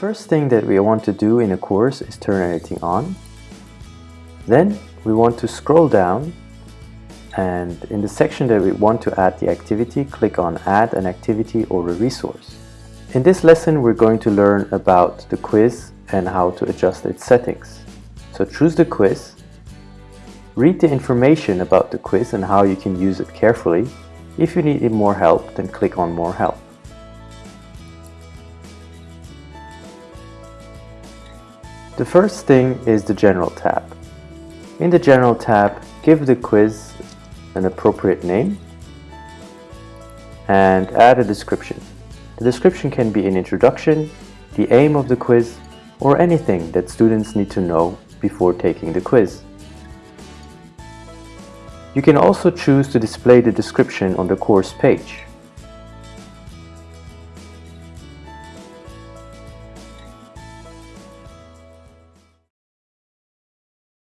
first thing that we want to do in a course is turn anything on. Then we want to scroll down and in the section that we want to add the activity, click on Add an activity or a resource. In this lesson, we're going to learn about the quiz and how to adjust its settings. So choose the quiz, read the information about the quiz and how you can use it carefully. If you need more help, then click on More Help. The first thing is the General tab. In the General tab, give the quiz an appropriate name and add a description. The description can be an introduction, the aim of the quiz, or anything that students need to know before taking the quiz. You can also choose to display the description on the course page.